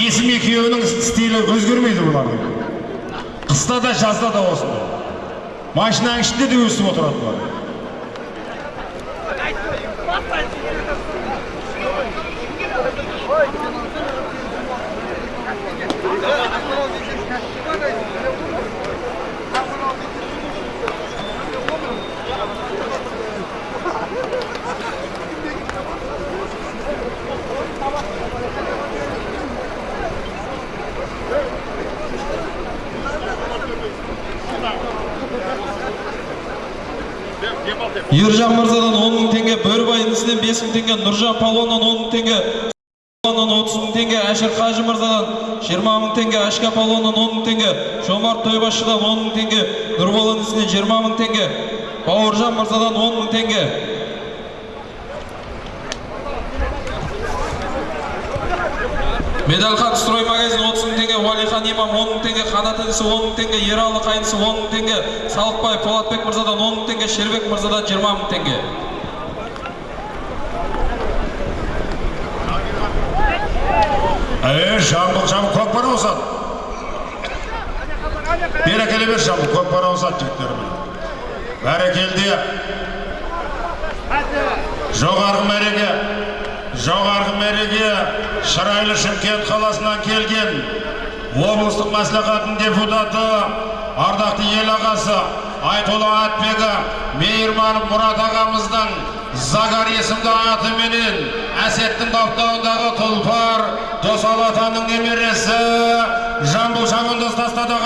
есім екеуінің стилі өзгермейді бұлардың қыста да жазда да осындай машинаның ішінде де өсіп отырады бұлар. Ержан мырзадан он мың теңге бөрібай інісінен бес мың теңге нұржан палуаннан он мың теңге палуаннан отыз мың теңге әшір қажы мырзадан жиырма мың теңге әшка палуаннан он мың теңге жомарт тойбашшыдан он мың теңге нұрбол інісінен жиырма мың теңге бауыржан мырзадан он мың теңге. Отыз мың теңге уалихан имам он мың теңге қанат інісі он мың теңге ералы қайынысы он мың теңге салықбай полатбек мырзадан он мың теңге шербек мырзадан жиырма мың теңге. Е жамбыл жамбыл көкпар ауысады бері әкеле бер жамбыл көкпар ауысады жігіттерім бәрекелді жоғарғы мәреге жоғарғы мәреге шырайлы шымкент қаласынан келген облыстық мәслихаттың депутаты ардақты ел ағасы айтолы атбегі мейірман мұрат ағамыздың загар есімді атыменен әсеттің баптауындағы тұлпар досал атаның немересі жамбыл шабандоз тастады